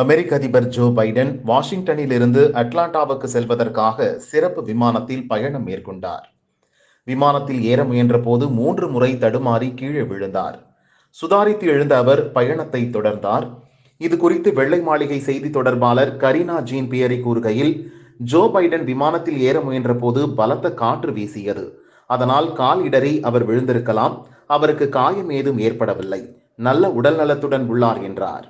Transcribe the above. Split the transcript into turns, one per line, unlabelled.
அமெரிக்க அதிபர் Joe Biden வாஷிங்டனில் இருந்து அட்லாண்டாவுக்கு செல்வதற்காக சிறப்பு விமானத்தில் பயணம் மேற்கொண்டார். விமானத்தில் ஏற முயன்ற போது மூன்று முறை தடுமாறி கீழே விழுந்தார். சுதாரித்து எழுந்த அவர் பயணத்தை தொடர்ந்தார். இது குறித்து வெள்ளை மாளிகை செய்தி தொடர்பாளர் கரீனா ஜீன் பியரி கூறுகையில் ஜோ பைடன் விமானத்தில் ஏற முயன்ற போது பலத்த காற்று வீசியது. அதனால் கால் இடறி அவர் விழுந்திருக்கலாம் அவருக்கு காயம் ஏதும் ஏற்படவில்லை. நல்ல உடல் நலத்துடன் உள்ளார் என்றார்.